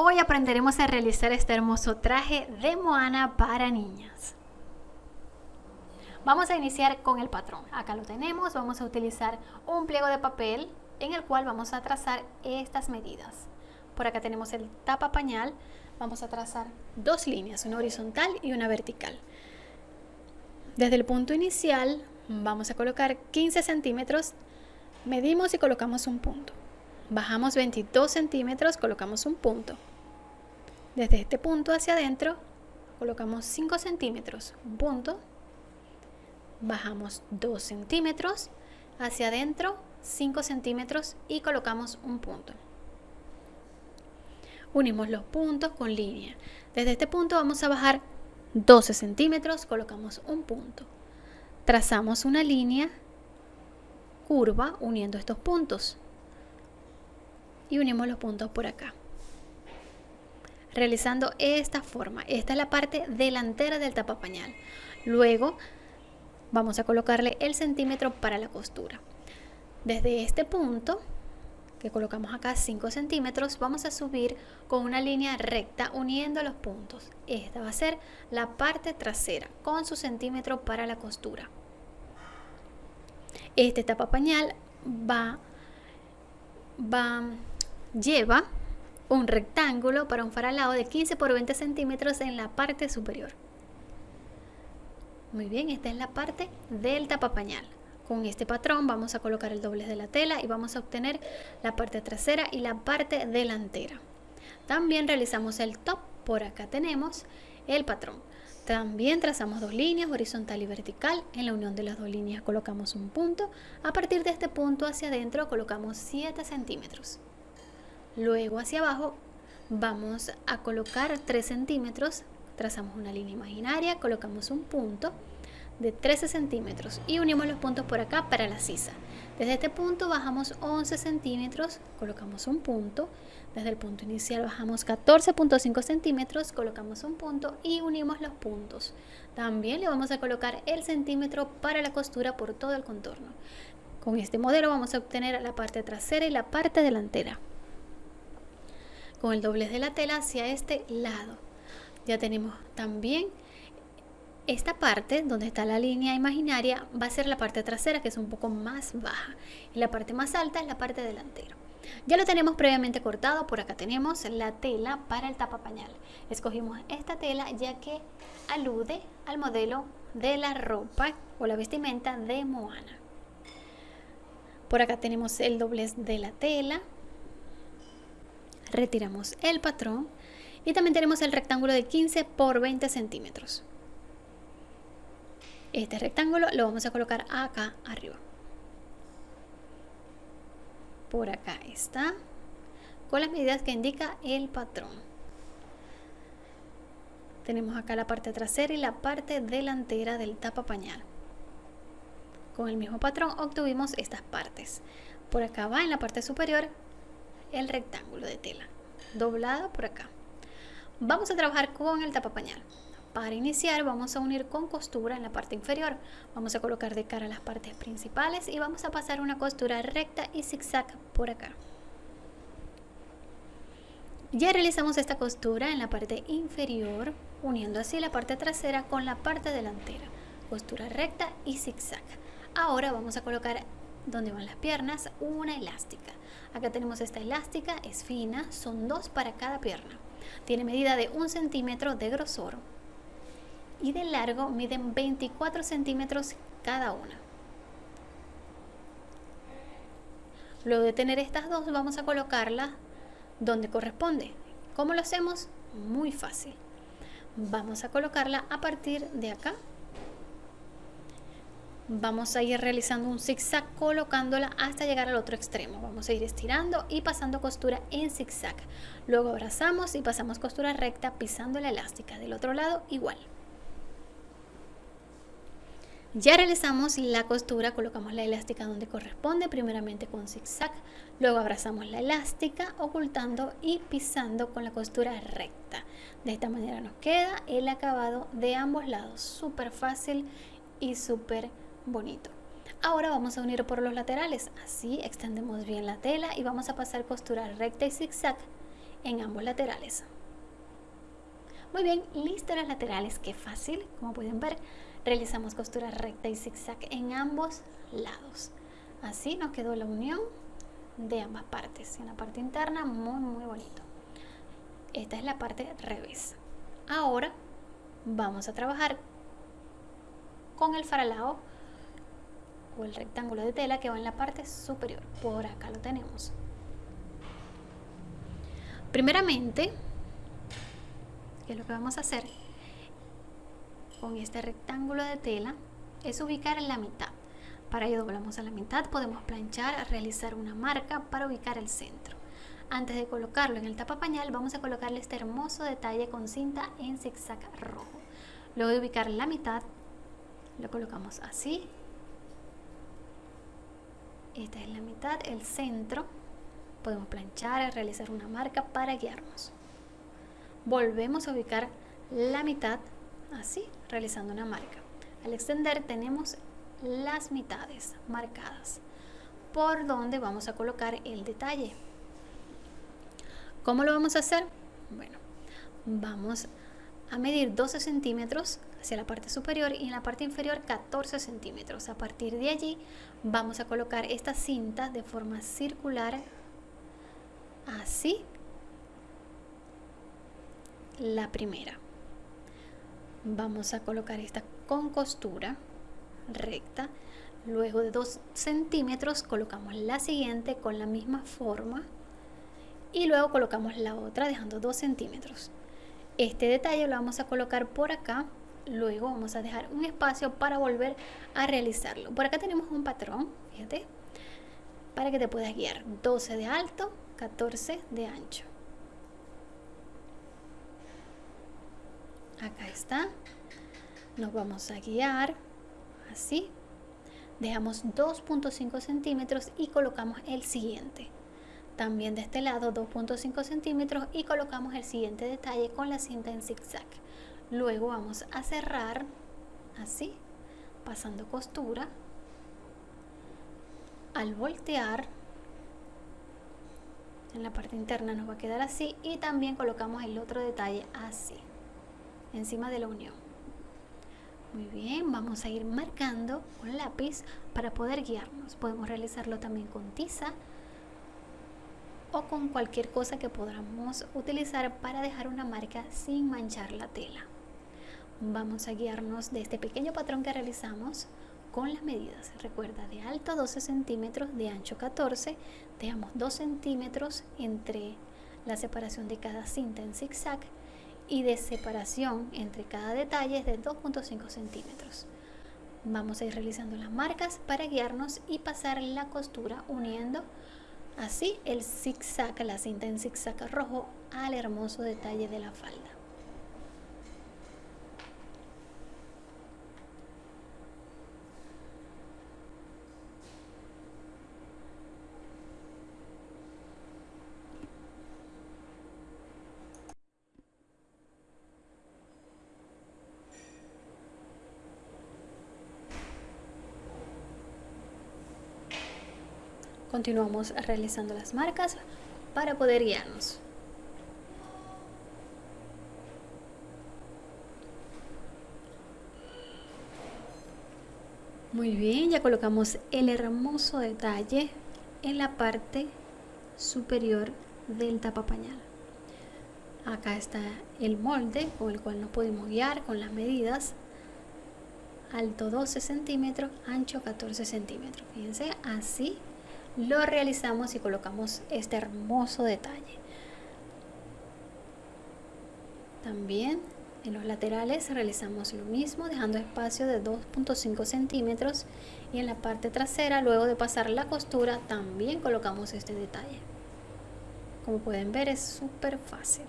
Hoy aprenderemos a realizar este hermoso traje de Moana para niñas. Vamos a iniciar con el patrón. Acá lo tenemos, vamos a utilizar un pliego de papel en el cual vamos a trazar estas medidas. Por acá tenemos el tapa pañal, vamos a trazar dos líneas, una horizontal y una vertical. Desde el punto inicial vamos a colocar 15 centímetros, medimos y colocamos un punto. Bajamos 22 centímetros, colocamos un punto. Desde este punto hacia adentro colocamos 5 centímetros, un punto. Bajamos 2 centímetros, hacia adentro 5 centímetros y colocamos un punto. Unimos los puntos con línea. Desde este punto vamos a bajar 12 centímetros, colocamos un punto. Trazamos una línea curva uniendo estos puntos y unimos los puntos por acá. Realizando esta forma. Esta es la parte delantera del tapapañal. Luego vamos a colocarle el centímetro para la costura. Desde este punto que colocamos acá 5 centímetros vamos a subir con una línea recta uniendo los puntos. Esta va a ser la parte trasera con su centímetro para la costura. Este tapapañal va va lleva un rectángulo para un faralado de 15 por 20 centímetros en la parte superior. Muy bien, esta es la parte del tapapañal. Con este patrón vamos a colocar el doblez de la tela y vamos a obtener la parte trasera y la parte delantera. También realizamos el top, por acá tenemos el patrón. También trazamos dos líneas, horizontal y vertical. En la unión de las dos líneas colocamos un punto. A partir de este punto hacia adentro colocamos 7 centímetros. Luego hacia abajo vamos a colocar 3 centímetros, trazamos una línea imaginaria, colocamos un punto de 13 centímetros y unimos los puntos por acá para la sisa. Desde este punto bajamos 11 centímetros, colocamos un punto. Desde el punto inicial bajamos 14.5 centímetros, colocamos un punto y unimos los puntos. También le vamos a colocar el centímetro para la costura por todo el contorno. Con este modelo vamos a obtener la parte trasera y la parte delantera con el doblez de la tela hacia este lado. Ya tenemos también esta parte donde está la línea imaginaria va a ser la parte trasera que es un poco más baja y la parte más alta es la parte delantera. Ya lo tenemos previamente cortado, por acá tenemos la tela para el tapapañal. Escogimos esta tela ya que alude al modelo de la ropa o la vestimenta de Moana. Por acá tenemos el doblez de la tela, retiramos el patrón y también tenemos el rectángulo de 15 por 20 centímetros. Este rectángulo lo vamos a colocar acá arriba. Por acá está, con las medidas que indica el patrón. Tenemos acá la parte trasera y la parte delantera del tapa pañal. Con el mismo patrón obtuvimos estas partes. Por acá va en la parte superior el rectángulo de tela doblada por acá. Vamos a trabajar con el tapapañal. Para iniciar vamos a unir con costura en la parte inferior. Vamos a colocar de cara las partes principales y vamos a pasar una costura recta y zigzag por acá. Ya realizamos esta costura en la parte inferior uniendo así la parte trasera con la parte delantera. Costura recta y zigzag. Ahora vamos a colocar donde van las piernas una elástica. Acá tenemos esta elástica es fina son dos para cada pierna. Tiene medida de un centímetro de grosor y de largo miden 24 centímetros cada una. Luego de tener estas dos vamos a colocarla donde corresponde. ¿cómo lo hacemos? muy fácil. Vamos a colocarla a partir de acá vamos a ir realizando un zigzag colocándola hasta llegar al otro extremo. Vamos a ir estirando y pasando costura en zigzag. Luego abrazamos y pasamos costura recta pisando la elástica del otro lado igual. Ya realizamos la costura, colocamos la elástica donde corresponde, primeramente con zigzag, luego abrazamos la elástica ocultando y pisando con la costura recta. De esta manera nos queda el acabado de ambos lados, súper fácil y súper bonito. Ahora vamos a unir por los laterales, así extendemos bien la tela y vamos a pasar costura recta y zigzag en ambos laterales. Muy bien, listo las laterales, qué fácil, como pueden ver, realizamos costura recta y zigzag en ambos lados. Así nos quedó la unión de ambas partes. En la parte interna, muy muy bonito. Esta es la parte revés. Ahora vamos a trabajar con el faralao el rectángulo de tela que va en la parte superior. Por acá lo tenemos. Primeramente, ¿qué es lo que vamos a hacer? Con este rectángulo de tela es ubicar en la mitad. Para ello doblamos a la mitad, podemos planchar, realizar una marca para ubicar el centro. Antes de colocarlo en el tapa pañal, vamos a colocarle este hermoso detalle con cinta en zigzag rojo. Luego de ubicar la mitad, lo colocamos así. Esta es la mitad, el centro. Podemos planchar, realizar una marca para guiarnos. Volvemos a ubicar la mitad, así, realizando una marca. Al extender tenemos las mitades marcadas por donde vamos a colocar el detalle. ¿Cómo lo vamos a hacer? Bueno, vamos a medir 12 centímetros hacia la parte superior y en la parte inferior 14 centímetros. A partir de allí vamos a colocar esta cinta de forma circular, así, la primera. Vamos a colocar esta con costura recta. Luego de 2 centímetros colocamos la siguiente con la misma forma y luego colocamos la otra dejando 2 centímetros este detalle lo vamos a colocar por acá luego vamos a dejar un espacio para volver a realizarlo. Por acá tenemos un patrón fíjate para que te puedas guiar. 12 de alto 14 de ancho. Acá está. Nos vamos a guiar así. Dejamos 2.5 centímetros y colocamos el siguiente. También de este lado 2.5 centímetros y colocamos el siguiente detalle con la cinta en zigzag luego vamos a cerrar así pasando costura al voltear en la parte interna nos va a quedar así y también colocamos el otro detalle así encima de la unión muy bien, vamos a ir marcando con lápiz para poder guiarnos. Podemos realizarlo también con tiza o con cualquier cosa que podamos utilizar para dejar una marca sin manchar la tela. Vamos a guiarnos de este pequeño patrón que realizamos con las medidas. Recuerda, de alto 12 centímetros, de ancho 14, dejamos 2 centímetros entre la separación de cada cinta en zigzag y de separación entre cada detalle es de 2.5 centímetros. Vamos a ir realizando las marcas para guiarnos y pasar la costura uniendo Así el zigzag, la cinta en zigzag rojo al hermoso detalle de la falda. Continuamos realizando las marcas para poder guiarnos. Muy bien, ya colocamos el hermoso detalle en la parte superior del tapa pañal. Acá está el molde con el cual nos podemos guiar con las medidas. Alto 12 centímetros, ancho 14 centímetros. Fíjense, así lo realizamos y colocamos este hermoso detalle. También en los laterales realizamos lo mismo dejando espacio de 2.5 centímetros. Y en la parte trasera luego de pasar la costura también colocamos este detalle. Como pueden ver es súper fácil.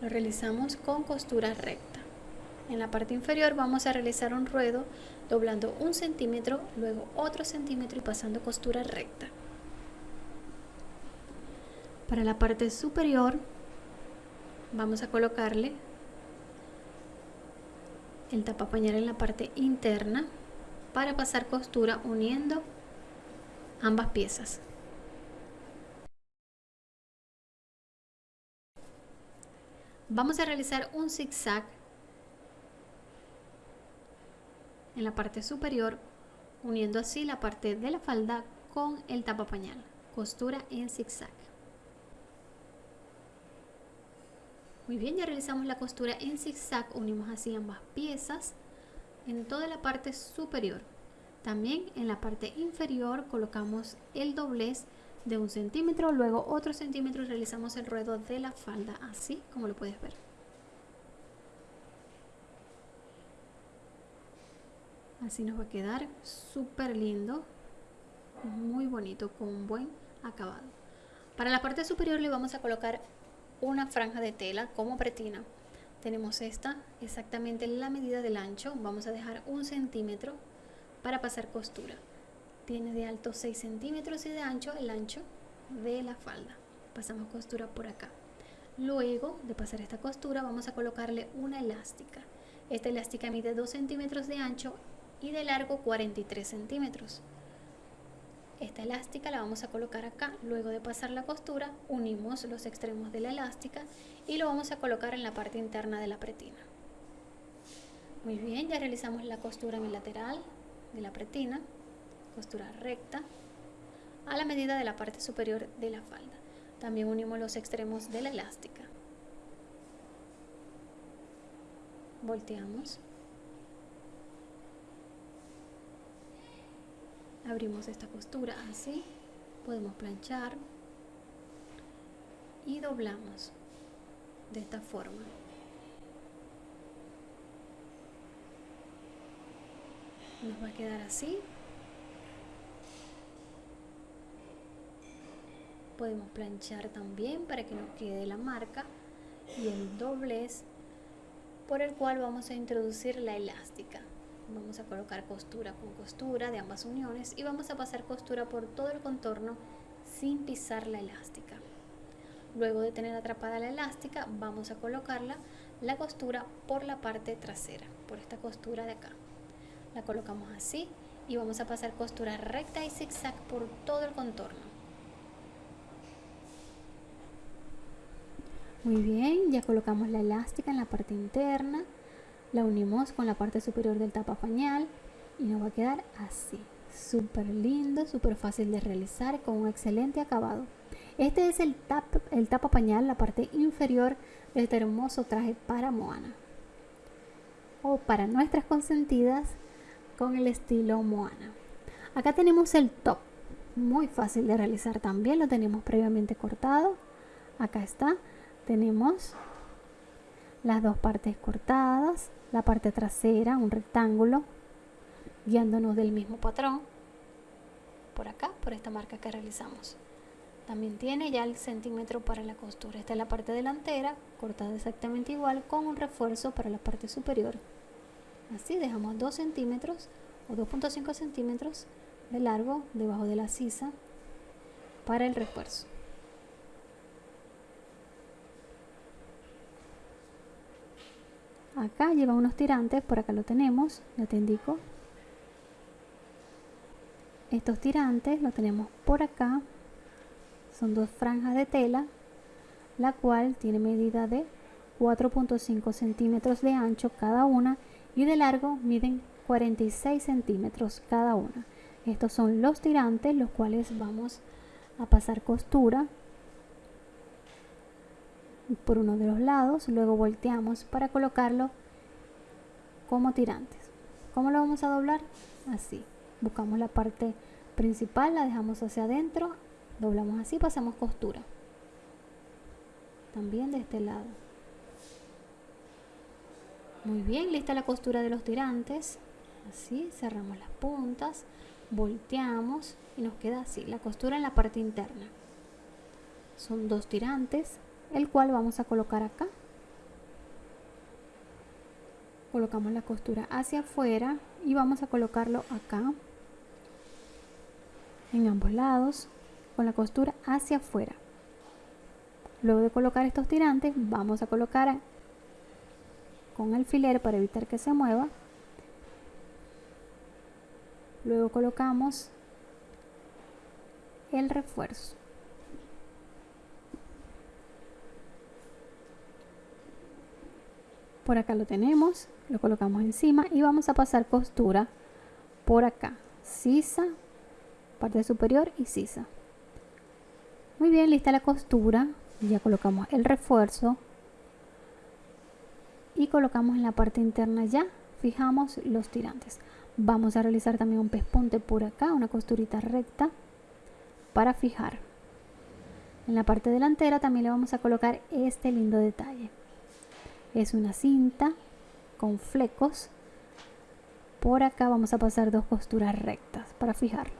Lo realizamos con costura recta. En la parte inferior vamos a realizar un ruedo doblando un centímetro luego otro centímetro y pasando costura recta para la parte superior vamos a colocarle el tapapañal en la parte interna para pasar costura uniendo ambas piezas Vamos a realizar un zigzag en la parte superior, uniendo así la parte de la falda con el tapa pañal. Costura en zigzag. Muy bien, ya realizamos la costura en zigzag, unimos así ambas piezas en toda la parte superior. También en la parte inferior colocamos el doblez de un centímetro, luego otro centímetro y realizamos el ruedo de la falda, así como lo puedes ver. Así nos va a quedar súper lindo, muy bonito, con un buen acabado. Para la parte superior le vamos a colocar una franja de tela como pretina. Tenemos esta, exactamente la medida del ancho, vamos a dejar un centímetro para pasar costura. Tiene de alto 6 centímetros y de ancho el ancho de la falda. Pasamos costura por acá. Luego de pasar esta costura vamos a colocarle una elástica. Esta elástica mide 2 centímetros de ancho y de largo 43 centímetros. Esta elástica la vamos a colocar acá. Luego de pasar la costura unimos los extremos de la elástica y lo vamos a colocar en la parte interna de la pretina. Muy bien, ya realizamos la costura en el lateral de la pretina, costura recta, a la medida de la parte superior de la falda. También unimos los extremos de la elástica. Volteamos. Abrimos esta costura así. Podemos planchar. Y doblamos de esta forma. nos va a quedar así podemos planchar también para que nos quede la marca y el doblez por el cual vamos a introducir la elástica vamos a colocar costura con costura de ambas uniones y vamos a pasar costura por todo el contorno sin pisar la elástica. Luego de tener atrapada la elástica vamos a colocarla la costura por la parte trasera por esta costura de acá. La colocamos así y vamos a pasar costura recta y zigzag por todo el contorno. Muy bien ya colocamos la elástica en la parte interna la unimos con la parte superior del tapa pañal y nos va a quedar así. Súper lindo súper fácil de realizar con un excelente acabado. Este es el, tap, el tapa pañal la parte inferior de este hermoso traje para Moana. O para nuestras consentidas con el estilo Moana. Acá tenemos el top, muy fácil de realizar también, lo tenemos previamente cortado. Acá está, tenemos las dos partes cortadas, la parte trasera, un rectángulo, guiándonos del mismo patrón. Por acá, por esta marca que realizamos. También tiene ya el centímetro para la costura. Esta es la parte delantera, cortada exactamente igual, con un refuerzo para la parte superior así dejamos 2 centímetros o 2.5 centímetros de largo debajo de la sisa para el refuerzo acá lleva unos tirantes por acá lo tenemos ya te indico estos tirantes lo tenemos por acá son dos franjas de tela la cual tiene medida de 4.5 centímetros de ancho cada una y de largo miden 46 centímetros cada una. Estos son los tirantes, los cuales vamos a pasar costura por uno de los lados, luego volteamos para colocarlo como tirantes. ¿Cómo lo vamos a doblar? Así. Buscamos la parte principal, la dejamos hacia adentro, doblamos así, pasamos costura. También de este lado. Muy bien, lista la costura de los tirantes. Así, cerramos las puntas, volteamos y nos queda así, la costura en la parte interna. Son dos tirantes, el cual vamos a colocar acá. Colocamos la costura hacia afuera y vamos a colocarlo acá en ambos lados con la costura hacia afuera. Luego de colocar estos tirantes, vamos a colocar con alfiler para evitar que se mueva. Luego colocamos el refuerzo. Por acá lo tenemos lo colocamos encima y vamos a pasar costura por acá. Sisa parte superior y sisa. Muy bien lista la costura. Ya colocamos el refuerzo. Y colocamos en la parte interna ya. Fijamos los tirantes. Vamos a realizar también un pespunte por acá una costurita recta para fijar. En la parte delantera también le vamos a colocar este lindo detalle es una cinta con flecos. Por acá vamos a pasar dos costuras rectas para fijarlo.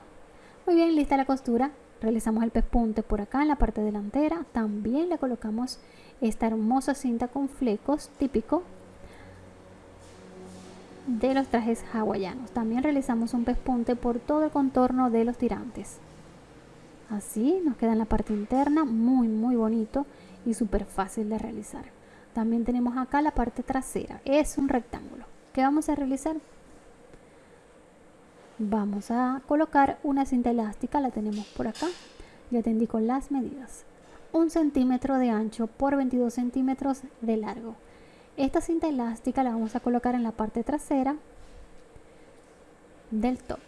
Muy bien lista la costura. Realizamos el pespunte por acá en la parte delantera. También le colocamos esta hermosa cinta con flecos típico de los trajes hawaianos. También realizamos un pespunte por todo el contorno de los tirantes. Así nos queda en la parte interna muy muy bonito y súper fácil de realizar también tenemos acá la parte trasera. Es un rectángulo. ¿qué vamos a realizar? vamos a colocar una cinta elástica la tenemos por acá. Ya te indico las medidas. Un centímetro de ancho por 22 centímetros de largo. Esta cinta elástica la vamos a colocar en la parte trasera del top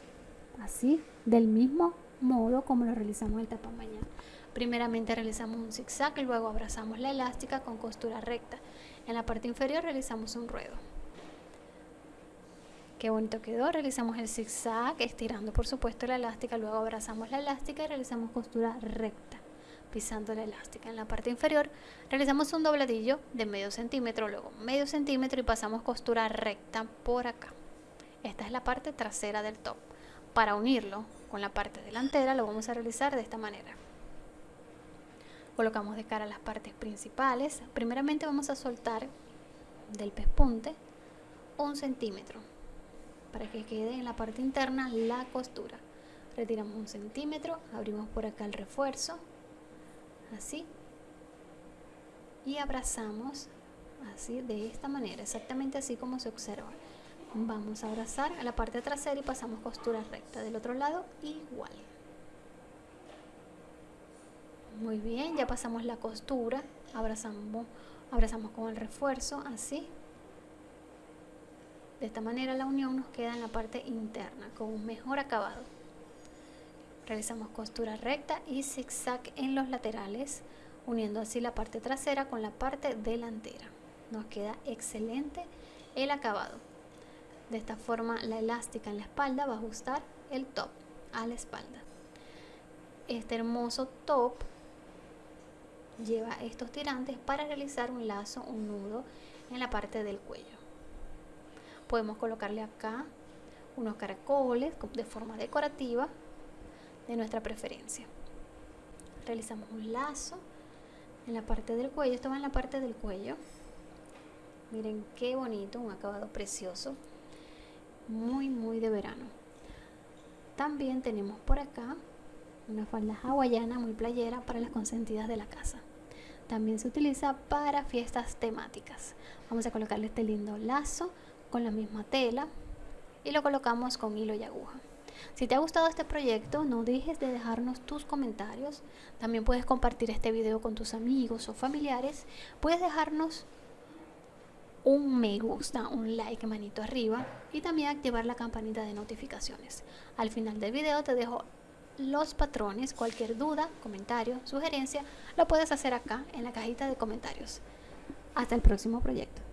así del mismo modo como lo realizamos el tapa mañana primeramente realizamos un zigzag luego abrazamos la elástica con costura recta en la parte inferior realizamos un ruedo Qué bonito quedó. Realizamos el zigzag, estirando por supuesto la elástica, luego abrazamos la elástica y realizamos costura recta, pisando la elástica. En la parte inferior realizamos un dobladillo de medio centímetro, luego medio centímetro y pasamos costura recta por acá. Esta es la parte trasera del top. Para unirlo con la parte delantera lo vamos a realizar de esta manera. Colocamos de cara las partes principales. Primeramente vamos a soltar del pespunte un centímetro para que quede en la parte interna la costura. Retiramos un centímetro abrimos por acá el refuerzo así y abrazamos así de esta manera exactamente así como se observa. Vamos a abrazar a la parte trasera y pasamos costura recta del otro lado igual muy bien ya pasamos la costura abrazamos abrazamos con el refuerzo así de esta manera la unión nos queda en la parte interna con un mejor acabado. Realizamos costura recta y zigzag en los laterales, uniendo así la parte trasera con la parte delantera. Nos queda excelente el acabado. De esta forma la elástica en la espalda va a ajustar el top a la espalda. Este hermoso top lleva estos tirantes para realizar un lazo, un nudo en la parte del cuello. Podemos colocarle acá unos caracoles de forma decorativa de nuestra preferencia. Realizamos un lazo en la parte del cuello. Esto va en la parte del cuello. Miren qué bonito un acabado precioso. Muy muy de verano. También tenemos por acá una falda hawaiana muy playera para las consentidas de la casa también se utiliza para fiestas temáticas vamos a colocarle este lindo lazo con la misma tela y lo colocamos con hilo y aguja. Si te ha gustado este proyecto, no dejes de dejarnos tus comentarios. También puedes compartir este video con tus amigos o familiares. Puedes dejarnos un me gusta, un like, manito arriba y también activar la campanita de notificaciones. Al final del video te dejo los patrones. Cualquier duda, comentario, sugerencia, lo puedes hacer acá en la cajita de comentarios. Hasta el próximo proyecto.